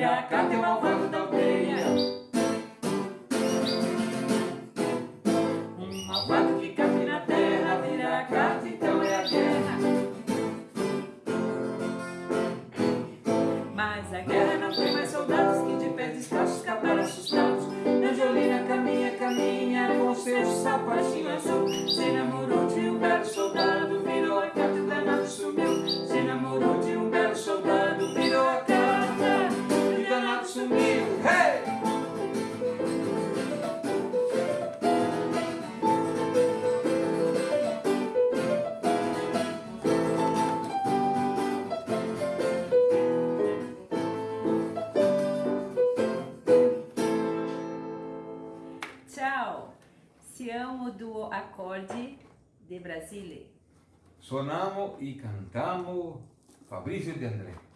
semeia, vira a carta e o malvado da aldeia. Um malvado que cai na terra, vira carta, então é a guerra. Mas a guerra não tem mais soldados que de pés descalços escaparam assustados. Angelina caminha, caminha com seu sapatinho azul. Se namorou Ciao, siamo duo accordi de Brasile. Suonamo e cantiamo Fabrizio De André.